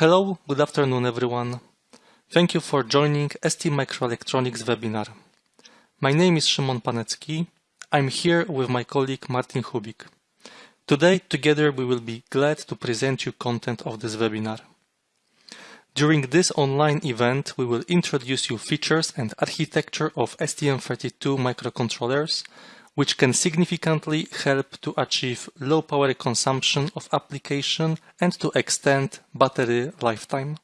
Hello, good afternoon everyone. Thank you for joining STMicroelectronics webinar. My name is Szymon Panecki. I'm here with my colleague Martin Hubik. Today, together we will be glad to present you content of this webinar. During this online event, we will introduce you features and architecture of STM32 microcontrollers which can significantly help to achieve low power consumption of application and to extend battery lifetime.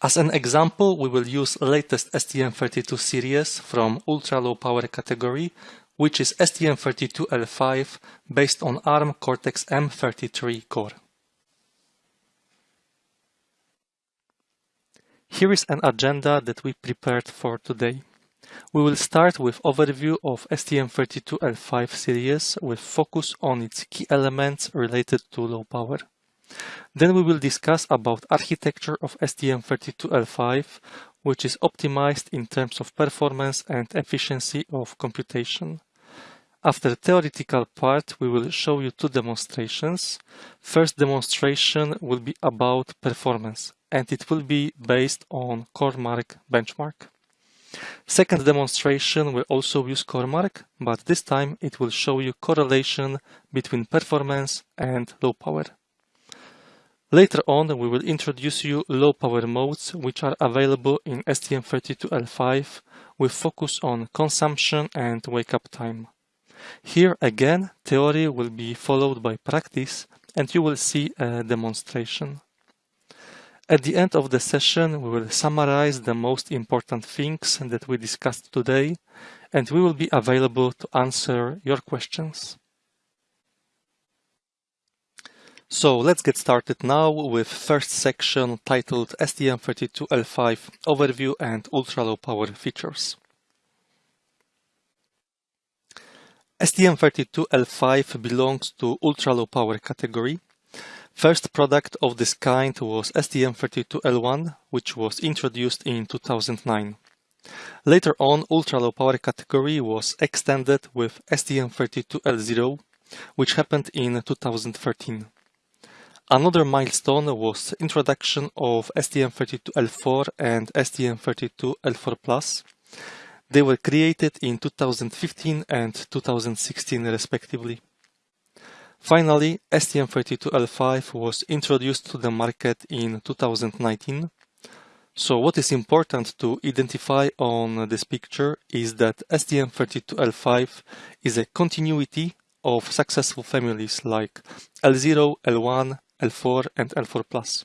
As an example, we will use latest STM32 series from ultra low power category, which is STM32L5 based on ARM Cortex-M33 core. Here is an agenda that we prepared for today. We will start with overview of STM32L5 series with focus on its key elements related to low power. Then we will discuss about architecture of STM32L5, which is optimized in terms of performance and efficiency of computation. After the theoretical part, we will show you two demonstrations. First demonstration will be about performance, and it will be based on CoreMark benchmark. Second demonstration will also use CoreMark, but this time it will show you correlation between performance and low power. Later on, we will introduce you low power modes which are available in STM32L5 with focus on consumption and wake up time. Here again, theory will be followed by practice and you will see a demonstration. At the end of the session, we will summarize the most important things that we discussed today, and we will be available to answer your questions. So let's get started now with first section titled STM32L5 Overview and Ultra Low Power Features. STM32L5 belongs to ultra low power category First product of this kind was STM32L1, which was introduced in 2009. Later on, ultra-low power category was extended with STM32L0, which happened in 2013. Another milestone was introduction of STM32L4 and STM32L4+. They were created in 2015 and 2016 respectively. Finally, STM32L5 was introduced to the market in 2019. So what is important to identify on this picture is that STM32L5 is a continuity of successful families like L0, L1, L4 and L4+.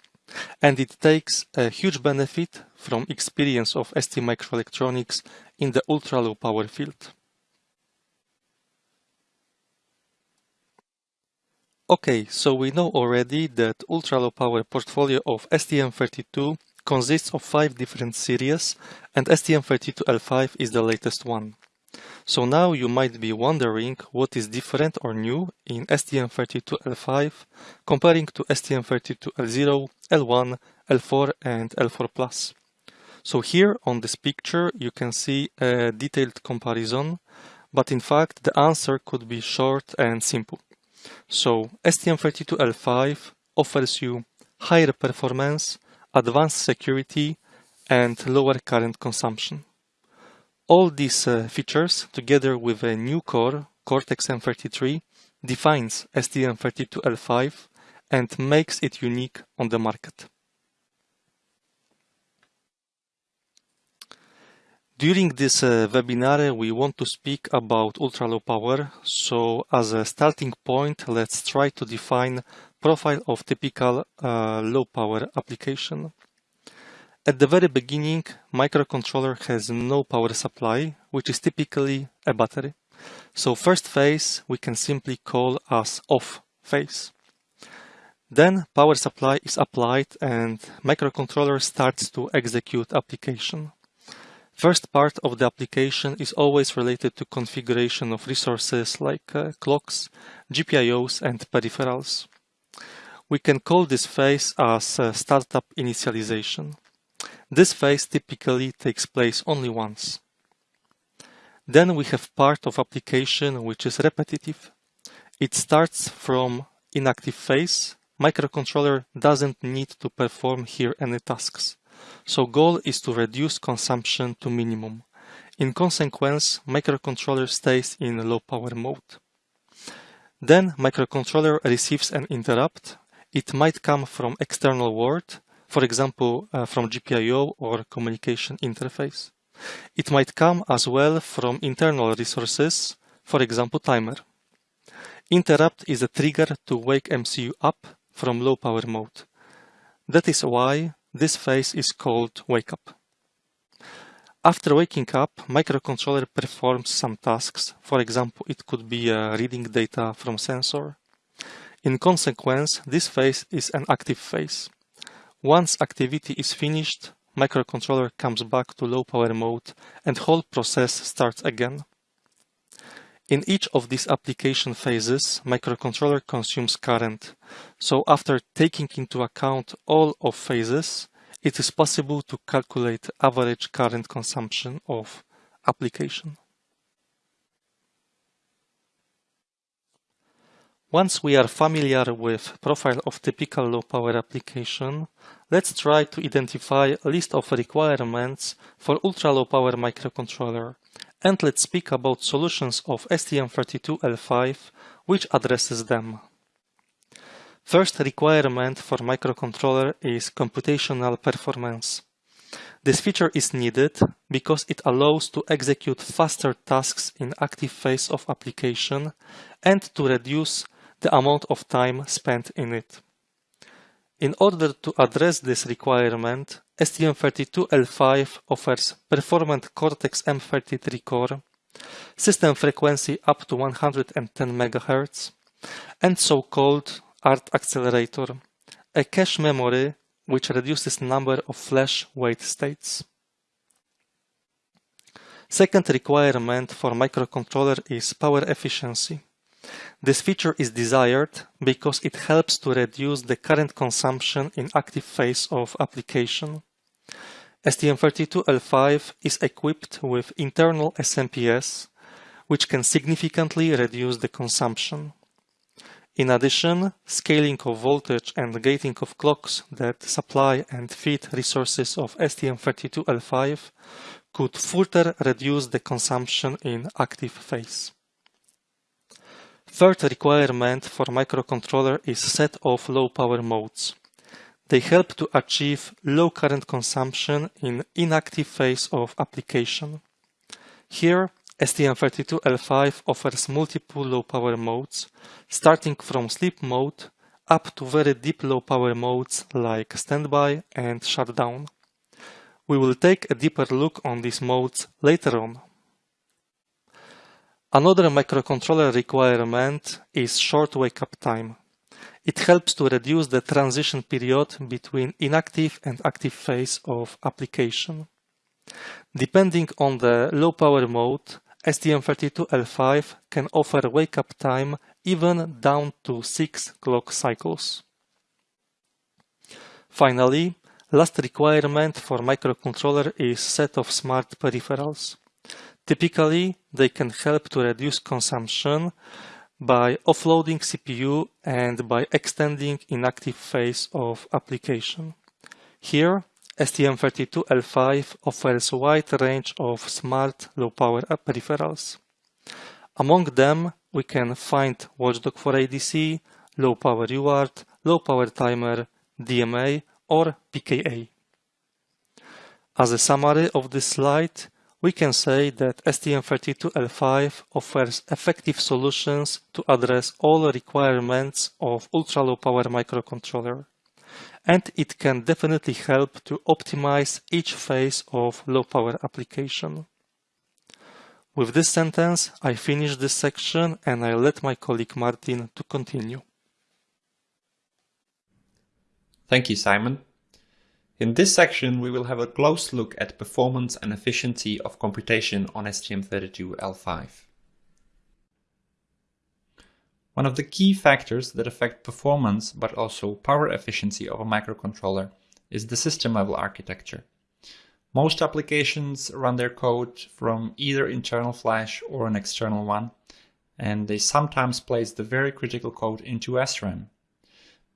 And it takes a huge benefit from experience of STMicroelectronics in the ultra-low power field. Okay, so we know already that ultra-low power portfolio of STM32 consists of five different series and STM32L5 is the latest one. So now you might be wondering what is different or new in STM32L5 comparing to STM32L0, L1, L4 and L4+. So here on this picture you can see a detailed comparison, but in fact the answer could be short and simple. So STM32L5 offers you higher performance, advanced security, and lower current consumption. All these uh, features, together with a new core, Cortex-M33, defines STM32L5 and makes it unique on the market. During this uh, webinar, we want to speak about ultra-low power. So as a starting point, let's try to define profile of typical uh, low power application. At the very beginning, microcontroller has no power supply, which is typically a battery. So first phase we can simply call as off phase. Then power supply is applied and microcontroller starts to execute application. First part of the application is always related to configuration of resources like uh, clocks, GPIOs and peripherals. We can call this phase as uh, startup initialization. This phase typically takes place only once. Then we have part of application which is repetitive. It starts from inactive phase. Microcontroller doesn't need to perform here any tasks. So goal is to reduce consumption to minimum. In consequence, microcontroller stays in low power mode. Then microcontroller receives an interrupt. It might come from external world, for example, uh, from GPIO or communication interface. It might come as well from internal resources, for example, timer. Interrupt is a trigger to wake MCU up from low power mode. That is why this phase is called wake up. After waking up, microcontroller performs some tasks. For example, it could be uh, reading data from sensor. In consequence, this phase is an active phase. Once activity is finished, microcontroller comes back to low power mode and whole process starts again. In each of these application phases, microcontroller consumes current. So after taking into account all of phases, it is possible to calculate average current consumption of application. Once we are familiar with profile of typical low power application, let's try to identify a list of requirements for ultra low power microcontroller and let's speak about solutions of STM32L5 which addresses them. First requirement for microcontroller is computational performance. This feature is needed because it allows to execute faster tasks in active phase of application and to reduce the amount of time spent in it. In order to address this requirement, STM32L5 offers performant Cortex-M33 core, system frequency up to 110 MHz, and so-called ART accelerator, a cache memory which reduces number of flash wait states. Second requirement for microcontroller is power efficiency. This feature is desired because it helps to reduce the current consumption in active phase of application. STM32L5 is equipped with internal SMPS, which can significantly reduce the consumption. In addition, scaling of voltage and gating of clocks that supply and feed resources of STM32L5 could further reduce the consumption in active phase. Third requirement for microcontroller is set of low power modes. They help to achieve low current consumption in inactive phase of application. Here, STM32L5 offers multiple low power modes, starting from sleep mode up to very deep low power modes like standby and shutdown. We will take a deeper look on these modes later on. Another microcontroller requirement is short wake-up time. It helps to reduce the transition period between inactive and active phase of application. Depending on the low power mode, STM32L5 can offer wake-up time even down to 6 clock cycles. Finally, last requirement for microcontroller is set of smart peripherals. Typically, they can help to reduce consumption by offloading CPU and by extending inactive phase of application. Here, STM32L5 offers a wide range of smart low-power peripherals. Among them, we can find Watchdog for ADC, low-power UART, low-power timer, DMA, or PKA. As a summary of this slide, we can say that STM32L5 offers effective solutions to address all requirements of ultra-low power microcontroller. And it can definitely help to optimize each phase of low power application. With this sentence, I finish this section and I let my colleague Martin to continue. Thank you, Simon. In this section, we will have a close look at performance and efficiency of computation on STM32L5. One of the key factors that affect performance but also power efficiency of a microcontroller is the system level architecture. Most applications run their code from either internal flash or an external one, and they sometimes place the very critical code into SRAM.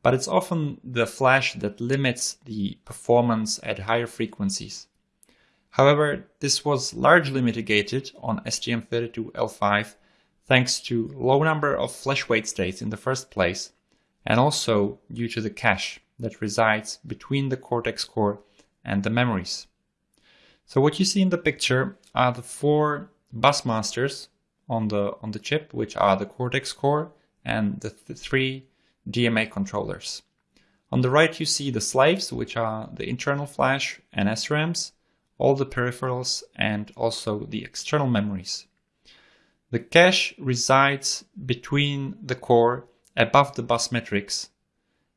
But it's often the flash that limits the performance at higher frequencies. However, this was largely mitigated on STM32L5 thanks to low number of flash wait states in the first place, and also due to the cache that resides between the Cortex core and the memories. So what you see in the picture are the four bus masters on the on the chip, which are the Cortex core and the, the three DMA controllers. On the right you see the slaves, which are the internal flash and SRAMs, all the peripherals and also the external memories. The cache resides between the core above the bus matrix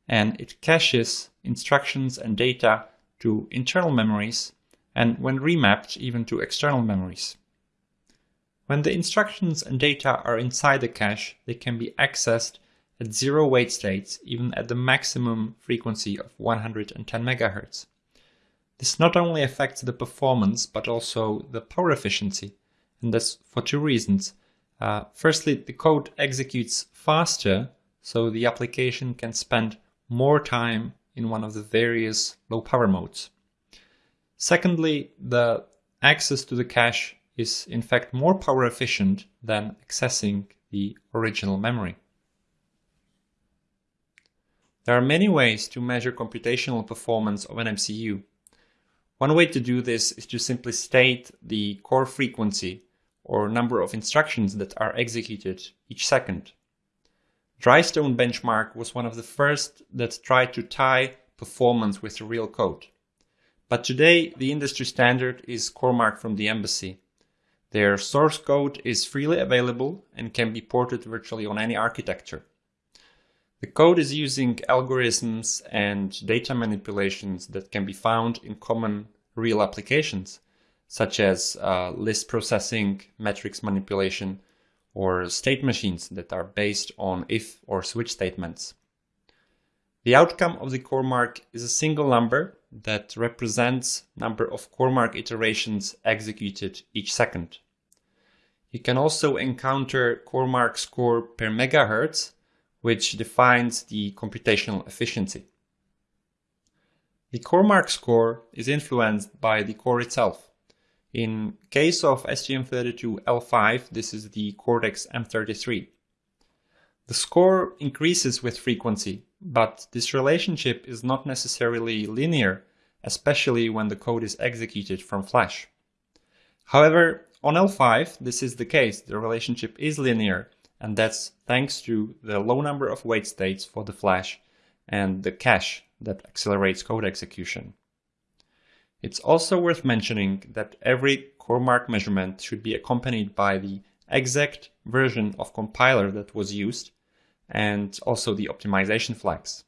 and it caches instructions and data to internal memories and when remapped even to external memories. When the instructions and data are inside the cache, they can be accessed at zero wait states, even at the maximum frequency of 110 MHz. This not only affects the performance, but also the power efficiency, and that's for two reasons. Uh, firstly, the code executes faster, so the application can spend more time in one of the various low power modes. Secondly, the access to the cache is in fact more power efficient than accessing the original memory. There are many ways to measure computational performance of an MCU. One way to do this is to simply state the core frequency or number of instructions that are executed each second. Dhrystone benchmark was one of the first that tried to tie performance with real code. But today, the industry standard is CoreMark from the EEMBC. Their source code is freely available and can be ported virtually on any architecture. The code is using algorithms and data manipulations that can be found in common real applications, such as uh, list processing, matrix manipulation, or state machines that are based on if or switch statements. The outcome of the CoreMark is a single number that represents number of CoreMark iterations executed each second. You can also encounter CoreMark score per megahertz, which defines the computational efficiency. The CoreMark score is influenced by the core itself. In case of STM32L5, this is the Cortex M33. The score increases with frequency, but this relationship is not necessarily linear, especially when the code is executed from Flash. However, on L5, this is the case. The relationship is linear, and that's thanks to the low number of wait states for the Flash and the cache that accelerates code execution. It's also worth mentioning that every CoreMark measurement should be accompanied by the exact version of compiler that was used and also the optimization flags.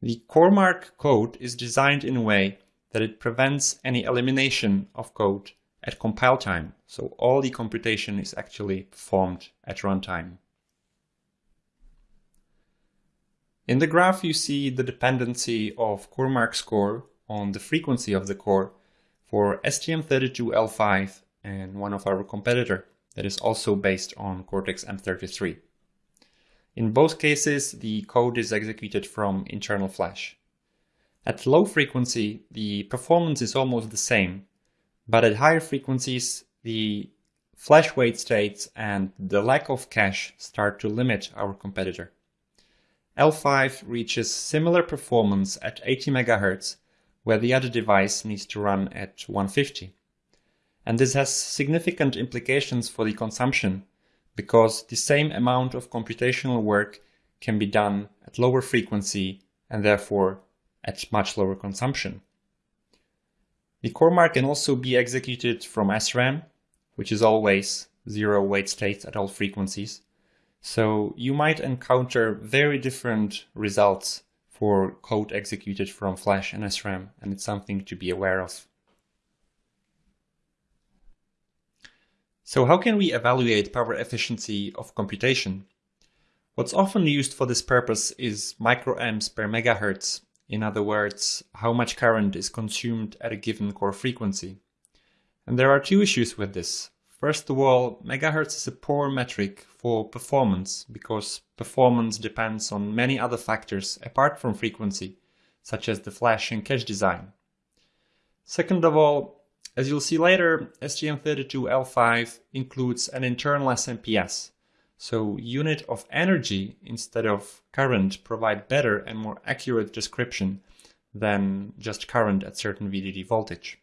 The CoreMark code is designed in a way that it prevents any elimination of code at compile time, so all the computation is actually performed at runtime. In the graph you see the dependency of CoreMark score on the frequency of the core for STM32L5 and one of our competitor that is also based on Cortex M33. In both cases, the code is executed from internal flash. At low frequency, the performance is almost the same, but at higher frequencies, the flash wait states and the lack of cache start to limit our competitor. L5 reaches similar performance at 80 MHz, where the other device needs to run at 150. And this has significant implications for the consumption because the same amount of computational work can be done at lower frequency and therefore at much lower consumption. The CoreMark can also be executed from SRAM, which is always zero wait states at all frequencies. So you might encounter very different results for code executed from Flash and SRAM, and it's something to be aware of. So how can we evaluate power efficiency of computation? What's often used for this purpose is microamps per megahertz, In other words, how much current is consumed at a given core frequency. And there are two issues with this. First of all, megahertz is a poor metric for performance because performance depends on many other factors apart from frequency, such as the flash and cache design. Second of all, as you'll see later, STM32L5 includes an internal SMPS, so unit of energy instead of current provide better and more accurate description than just current at certain VDD voltage.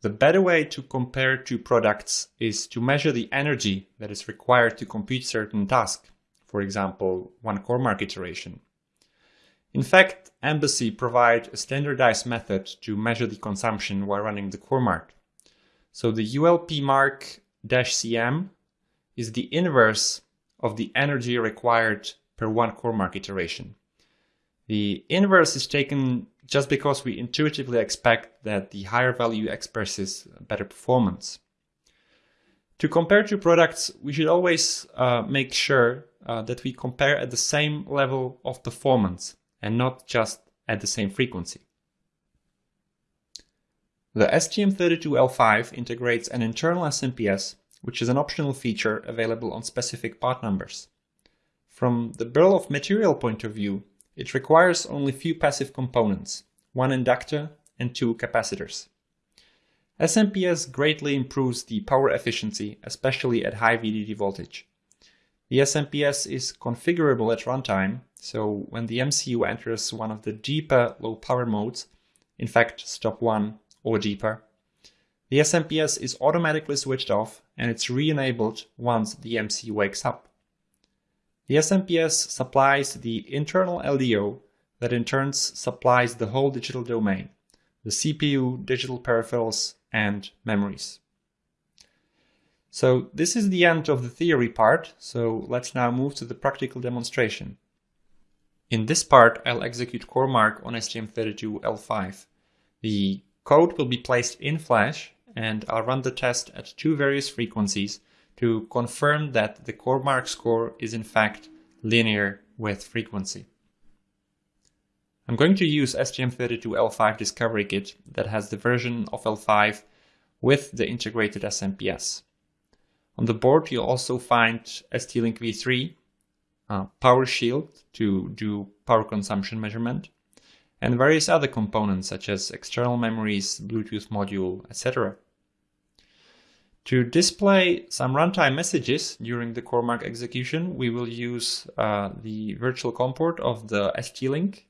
The better way to compare two products is to measure the energy that is required to complete certain task, for example, one CoreMark iteration. In fact, EEMBC provide a standardized method to measure the consumption while running the CoreMark. So the ULP mark-CM is the inverse of the energy required per one CoreMark iteration. The inverse is taken just because we intuitively expect that the higher value expresses better performance. To compare two products, we should always uh, make sure uh, that we compare at the same level of performance and not just at the same frequency. The STM32L5 integrates an internal SMPS, which is an optional feature available on specific part numbers. From the bill of material point of view, it requires only few passive components, one inductor and two capacitors. SMPS greatly improves the power efficiency, especially at high VDD voltage. The SMPS is configurable at runtime, so when the MCU enters one of the deeper low power modes, in fact stop 1 or deeper, the SMPS is automatically switched off and it's re-enabled once the MC wakes up. The SMPS supplies the internal LDO that in turn supplies the whole digital domain, the CPU, digital peripherals, and memories. So this is the end of the theory part, so let's now move to the practical demonstration. In this part, I'll execute CoreMark on STM32L5. The code will be placed in Flash, and I'll run the test at two various frequencies to confirm that the CoreMark score is in fact linear with frequency. I'm going to use STM32L5 Discovery Kit that has the version of L5 with the integrated SMPS. On the board you'll also find ST-Link V3, uh, Power Shield to do power consumption measurement, and various other components such as external memories, Bluetooth module, etc. To display some runtime messages during the CoreMark execution, we will use uh, the virtual COM port of the ST-Link.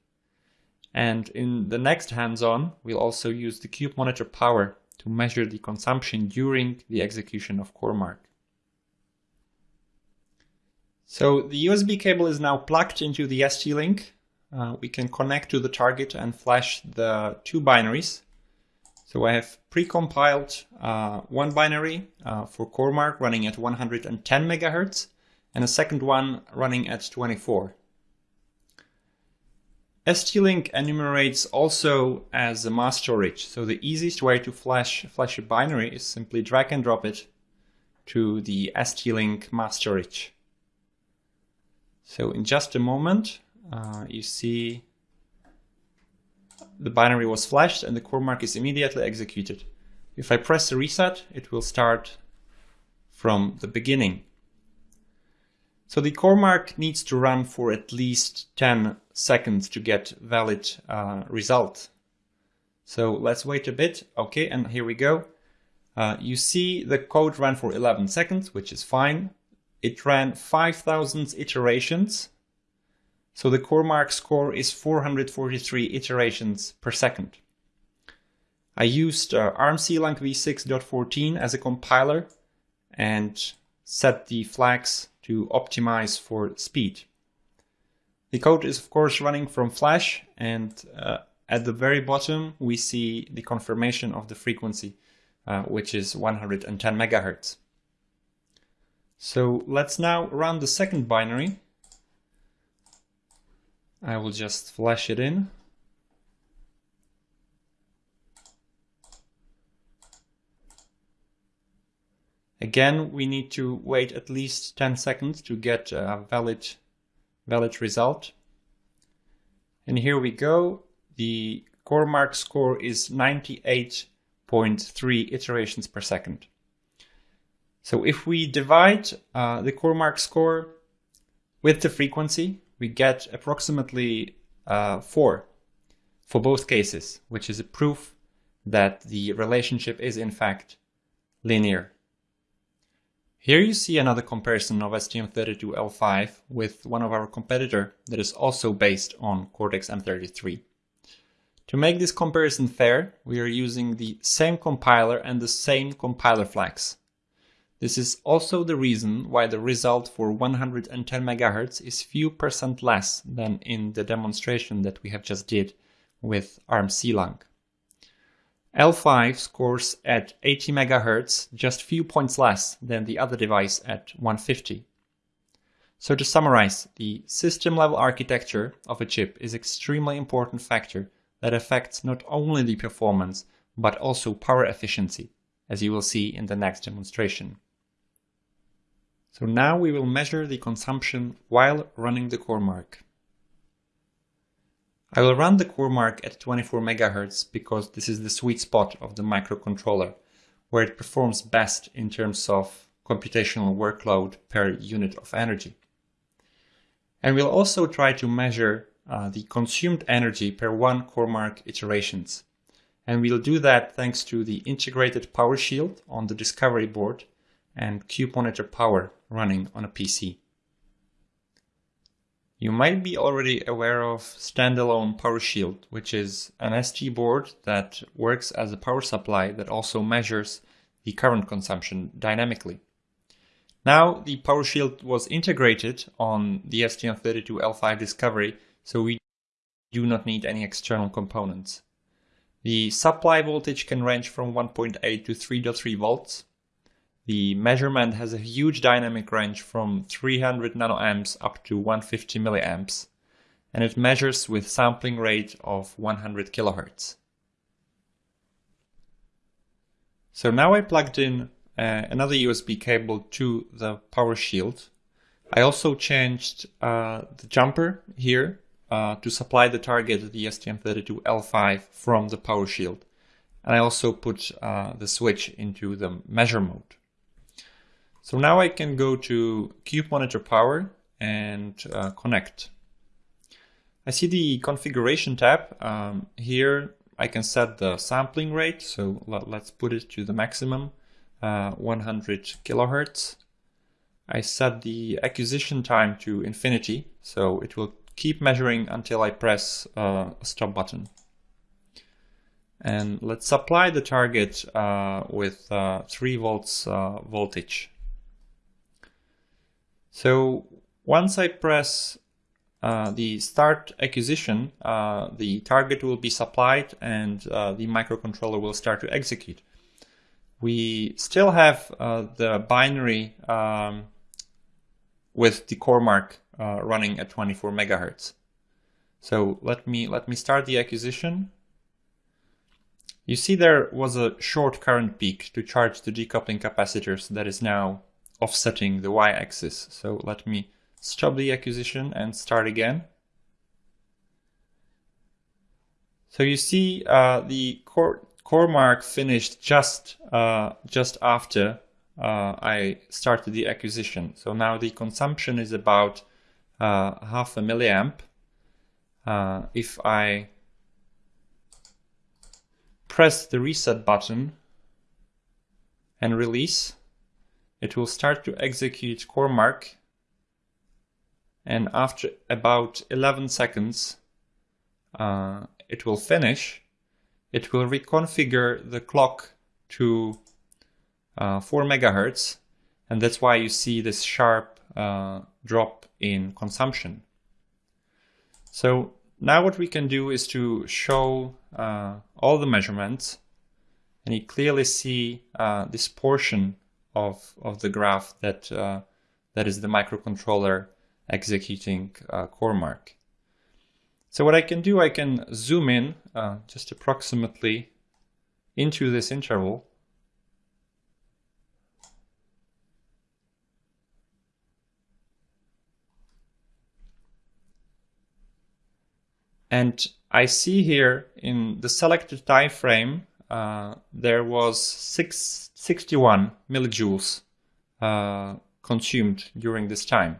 And in the next hands-on, we'll also use the Cube Monitor Power to measure the consumption during the execution of CoreMark. So the USB cable is now plugged into the ST-Link. Uh, we can connect to the target and flash the two binaries so I have pre-compiled uh, one binary uh, for CoreMark running at 110 megahertz and a second one running at 24. ST-Link enumerates also as a mass storage, so the easiest way to flash, flash a binary is simply drag and drop it to the ST-Link mass storage. So in just a moment, uh, you see the binary was flashed and the CoreMark is immediately executed. If I press the reset, it will start from the beginning. So the CoreMark needs to run for at least 10 seconds to get valid uh, result. So let's wait a bit. Okay, and here we go. Uh, you see the code ran for 11 seconds, which is fine. It ran 5,000 iterations so the CoreMark score is 443 iterations per second. I used uh, ARM-CLang v6.14 as a compiler and set the flags to optimize for speed. The code is of course running from Flash and uh, at the very bottom we see the confirmation of the frequency uh, which is 110 megahertz. So let's now run the second binary I will just flash it in. Again, we need to wait at least 10 seconds to get a valid, valid result. And here we go. The CoreMark score is 98.3 iterations per second. So if we divide uh, the CoreMark score with the frequency, we get approximately uh, 4 for both cases, which is a proof that the relationship is in fact linear. Here you see another comparison of STM32L5 with one of our competitor that is also based on Cortex-M33. To make this comparison fair, we are using the same compiler and the same compiler flags. This is also the reason why the result for 110 MHz is few percent less than in the demonstration that we have just did with ARM C-Lang. L5 scores at 80 MHz, just few points less than the other device at 150. So to summarize, the system level architecture of a chip is extremely important factor that affects not only the performance, but also power efficiency, as you will see in the next demonstration. So now we will measure the consumption while running the CoreMark. I will run the CoreMark at 24 MHz because this is the sweet spot of the microcontroller, where it performs best in terms of computational workload per unit of energy. And we'll also try to measure uh, the consumed energy per one CoreMark iterations. And we'll do that thanks to the integrated PowerShield on the discovery board and Cube Monitor Power running on a PC. You might be already aware of standalone PowerShield, which is an ST board that works as a power supply that also measures the current consumption dynamically. Now the PowerShield was integrated on the STM32L5 Discovery, so we do not need any external components. The supply voltage can range from 1.8 to 3.3 volts, the measurement has a huge dynamic range from 300 nanoamps up to 150 milliamps, and it measures with sampling rate of 100 kilohertz. So now I plugged in uh, another USB cable to the PowerShield. I also changed uh, the jumper here uh, to supply the target the STM32L5 from the PowerShield. And I also put uh, the switch into the measure mode. So now I can go to Cube Monitor Power and uh, connect. I see the configuration tab. Um, here I can set the sampling rate. So let, us put it to the maximum, uh, 100 kilohertz. I set the acquisition time to infinity. So it will keep measuring until I press uh, a stop button. And let's supply the target uh, with uh, 3 volts uh, voltage. So once I press uh, the start acquisition, uh, the target will be supplied and uh, the microcontroller will start to execute. We still have uh, the binary um, with the CoreMark uh, running at 24 megahertz. So let me let me start the acquisition. You see there was a short current peak to charge the decoupling capacitors that is now offsetting the y-axis. So let me stop the acquisition and start again. So you see uh, the core, mark finished just uh, just after uh, I started the acquisition. So now the consumption is about uh, half a milliamp. Uh, if I press the reset button and release, it will start to execute CoreMark and after about 11 seconds uh, it will finish. It will reconfigure the clock to uh, 4 megahertz and that's why you see this sharp uh, drop in consumption. So now what we can do is to show uh, all the measurements and you clearly see uh, this portion of, of the graph that, uh, that is the microcontroller executing uh, CoreMark. So what I can do, I can zoom in uh, just approximately into this interval. And I see here in the selected time frame, uh, there was six, 61 millijoules uh, consumed during this time.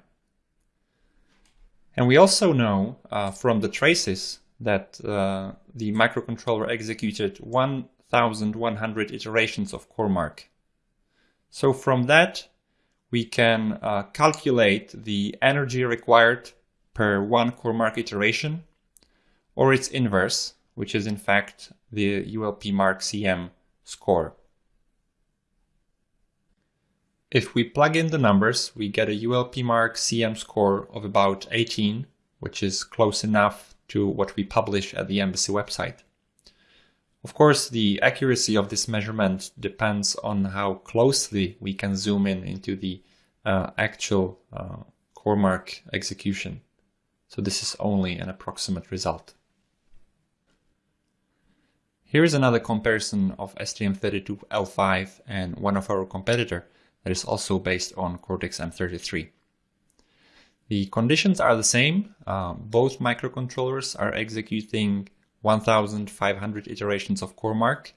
And we also know uh, from the traces that uh, the microcontroller executed 1100 iterations of CoreMark. So from that, we can uh, calculate the energy required per one CoreMark iteration, or its inverse, which is in fact the ULP Mark CM score. If we plug in the numbers, we get a ULP Mark CM score of about 18, which is close enough to what we publish at the EEMBC website. Of course, the accuracy of this measurement depends on how closely we can zoom in into the uh, actual uh, CoreMark execution. So this is only an approximate result. Here is another comparison of STM32L5 and one of our competitor that is also based on Cortex-M33. The conditions are the same. Uh, both microcontrollers are executing 1500 iterations of CoreMark.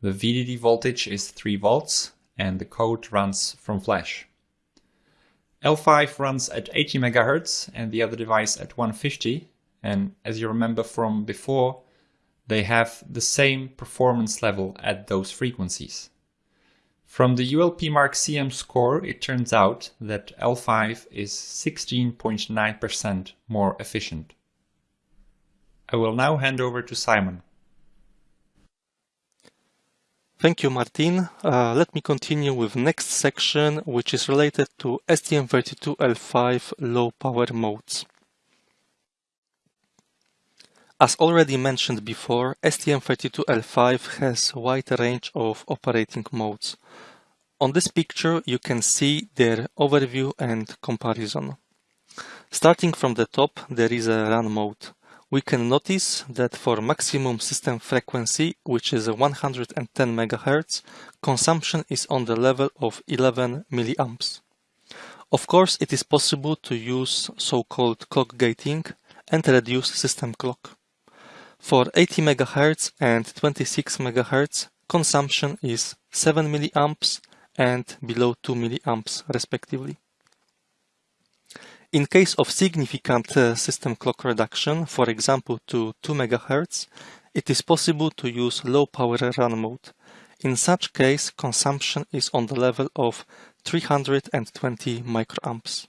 The VDD voltage is 3 volts and the code runs from flash. L5 runs at 80 MHz and the other device at 150 and as you remember from before they have the same performance level at those frequencies. From the ULP Mark CM score, it turns out that L5 is 16.9% more efficient. I will now hand over to Simon. Thank you, Martin. Uh, let me continue with next section, which is related to STM32L5 low power modes. As already mentioned before, STM32L5 has a wide range of operating modes. On this picture you can see their overview and comparison. Starting from the top there is a run mode. We can notice that for maximum system frequency, which is 110 MHz, consumption is on the level of 11 mA. Of course, it is possible to use so-called clock gating and reduce system clock. For 80 MHz and 26 MHz, consumption is 7 mA and below 2 mA respectively. In case of significant uh, system clock reduction, for example to 2 MHz, it is possible to use low power run mode. In such case, consumption is on the level of 320 microamps.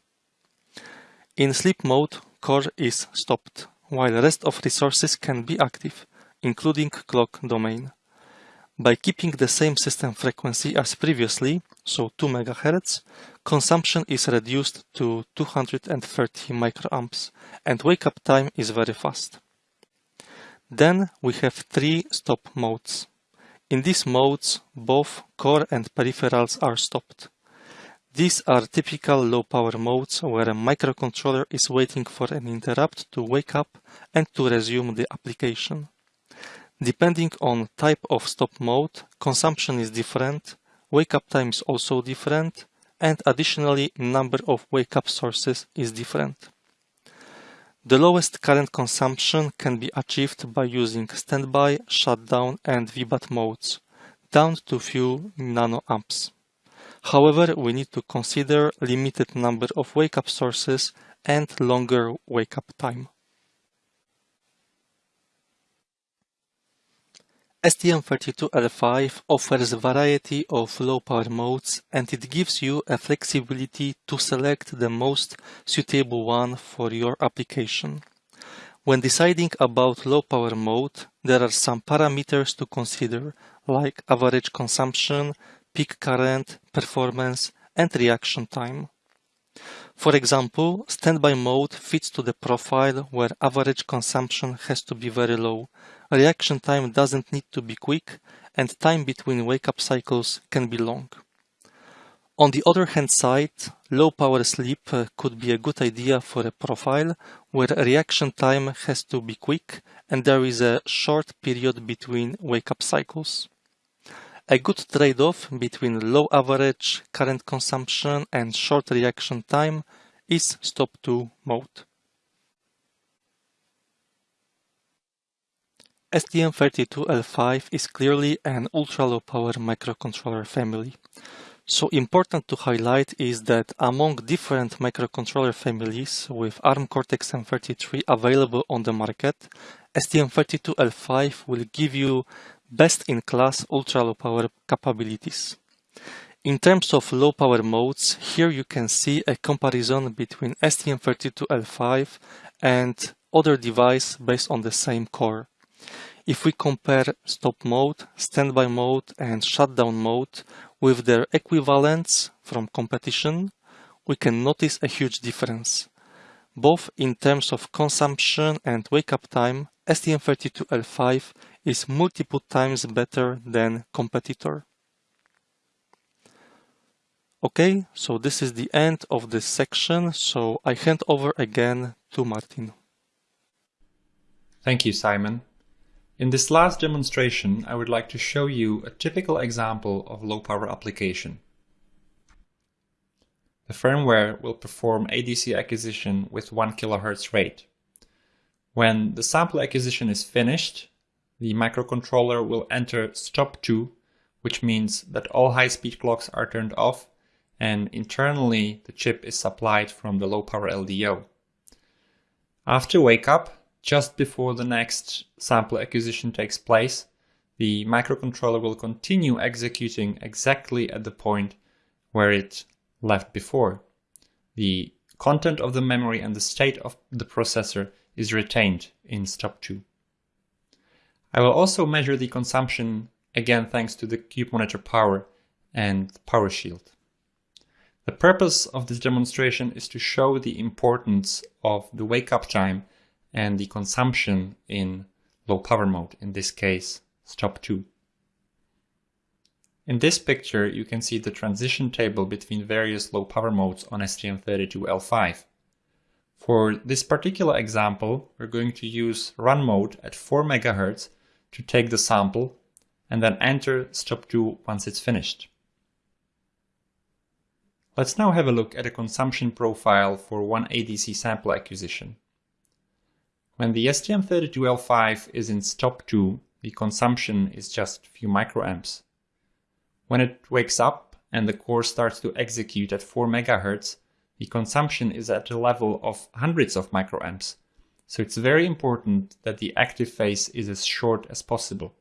In sleep mode, core is stopped, while rest of resources can be active, including clock domain. By keeping the same system frequency as previously, so 2 MHz, consumption is reduced to 230 microamps and wake-up time is very fast. Then we have three stop modes. In these modes, both core and peripherals are stopped. These are typical low-power modes where a microcontroller is waiting for an interrupt to wake up and to resume the application. Depending on type of stop mode, consumption is different, wake-up time is also different, and additionally number of wake-up sources is different. The lowest current consumption can be achieved by using standby, shutdown and VBAT modes, down to few nanoamps. However, we need to consider limited number of wake-up sources and longer wake-up time. STM32L5 offers a variety of low-power modes and it gives you a flexibility to select the most suitable one for your application. When deciding about low-power mode, there are some parameters to consider, like average consumption, peak current, performance, and reaction time. For example, standby mode fits to the profile where average consumption has to be very low, reaction time doesn't need to be quick and time between wake-up cycles can be long. On the other hand side, low power sleep uh, could be a good idea for a profile where reaction time has to be quick and there is a short period between wake-up cycles. A good trade-off between low average current consumption and short reaction time is Stop 2 mode. STM32L5 is clearly an ultra-low power microcontroller family. So important to highlight is that among different microcontroller families with ARM Cortex-M33 available on the market, STM32L5 will give you best-in-class ultra-low power capabilities. In terms of low power modes, here you can see a comparison between STM32L5 and other device based on the same core. If we compare stop mode, standby mode and shutdown mode with their equivalents from competition, we can notice a huge difference. Both in terms of consumption and wake-up time, STM32L5 is multiple times better than competitor. Okay, so this is the end of this section, so I hand over again to Martin. Thank you, Simon. In this last demonstration, I would like to show you a typical example of low power application. The firmware will perform ADC acquisition with 1 kHz rate. When the sample acquisition is finished, the microcontroller will enter stop 2, which means that all high-speed clocks are turned off and internally the chip is supplied from the low power LDO. After wake up, just before the next sample acquisition takes place, the microcontroller will continue executing exactly at the point where it left before. The content of the memory and the state of the processor is retained in stop 2. I will also measure the consumption again thanks to the Cube Monitor Power and PowerShield. The purpose of this demonstration is to show the importance of the wake-up time and the consumption in low power mode, in this case, stop 2. In this picture, you can see the transition table between various low power modes on STM32L5. For this particular example, we're going to use run mode at 4 MHz to take the sample and then enter stop 2 once it's finished. Let's now have a look at a consumption profile for one ADC sample acquisition. When the STM32L5 is in stop 2, the consumption is just a few microamps. When it wakes up and the core starts to execute at 4 MHz, the consumption is at a level of hundreds of microamps. So it's very important that the active phase is as short as possible.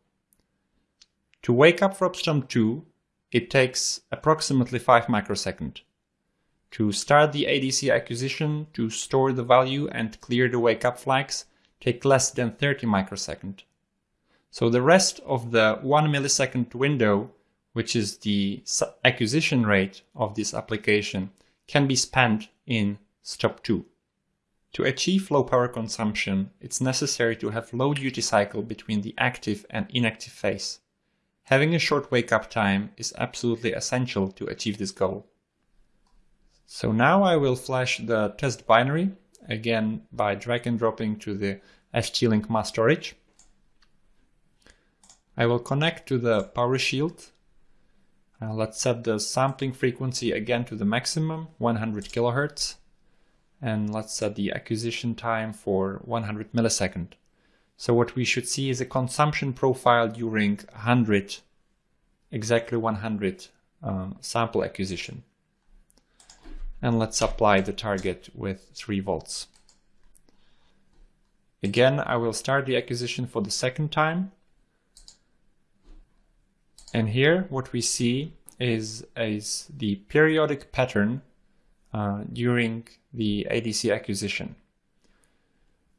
To wake up from stop 2, it takes approximately 5 microseconds. To start the ADC acquisition, to store the value and clear the wake up flags take less than 30 microseconds. So the rest of the 1 millisecond window, which is the acquisition rate of this application, can be spent in stop 2. To achieve low power consumption, it's necessary to have low duty cycle between the active and inactive phase. Having a short wake-up time is absolutely essential to achieve this goal. So now I will flash the test binary, again by drag and dropping to the ST-Link mass storage. I will connect to the PowerShield. Uh, let's set the sampling frequency again to the maximum, 100 kilohertz. And let's set the acquisition time for 100 millisecond. So what we should see is a consumption profile during 100, exactly 100 um, sample acquisition. And let's apply the target with 3 volts. Again, I will start the acquisition for the second time. And here what we see is, is the periodic pattern uh, during the ADC acquisition.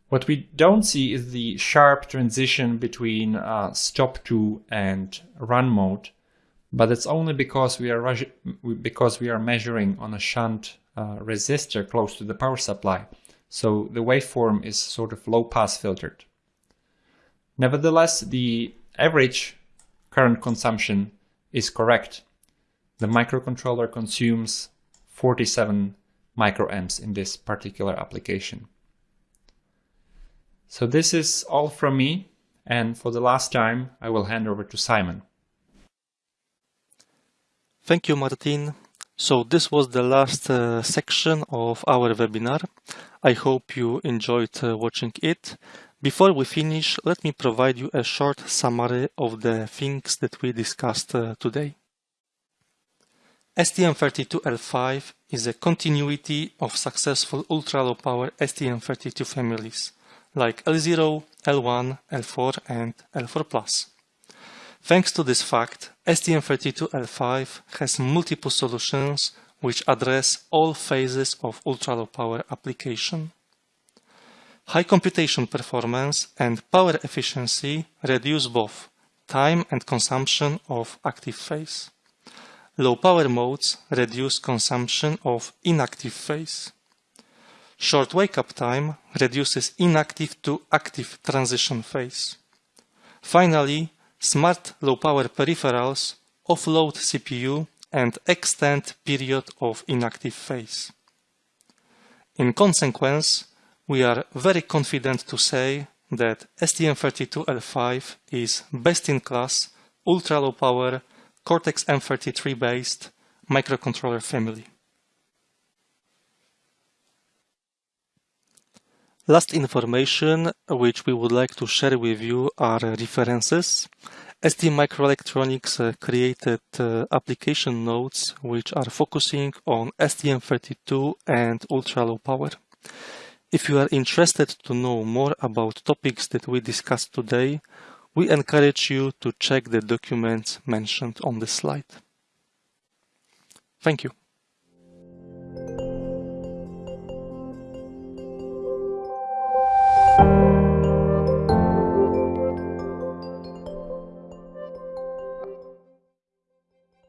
What we don't see is the sharp transition between uh, stop 2 and run mode, but it's only because we are because we are measuring on a shunt uh, resistor close to the power supply. So the waveform is sort of low pass filtered. Nevertheless, the average current consumption is correct. The microcontroller consumes 47 microamps in this particular application. So this is all from me. And for the last time, I will hand over to Simon. Thank you, Martin. So this was the last uh, section of our webinar. I hope you enjoyed uh, watching it. Before we finish, let me provide you a short summary of the things that we discussed uh, today. STM32L5 is a continuity of successful ultra-low power STM32 families like L0, L1, L4 and L4+. Thanks to this fact, STM32L5 has multiple solutions which address all phases of ultra-low power application. High computation performance and power efficiency reduce both time and consumption of active phase. Low power modes reduce consumption of inactive phase. Short wake-up time reduces inactive to active transition phase. Finally, smart low-power peripherals offload CPU and extend period of inactive phase. In consequence, we are very confident to say that STM32L5 is best-in-class ultra-low power Cortex-M33 based microcontroller family. Last information which we would like to share with you are references. STMicroelectronics uh, created uh, application notes which are focusing on STM32 and ultra-low power. If you are interested to know more about topics that we discussed today, we encourage you to check the documents mentioned on the slide. Thank you.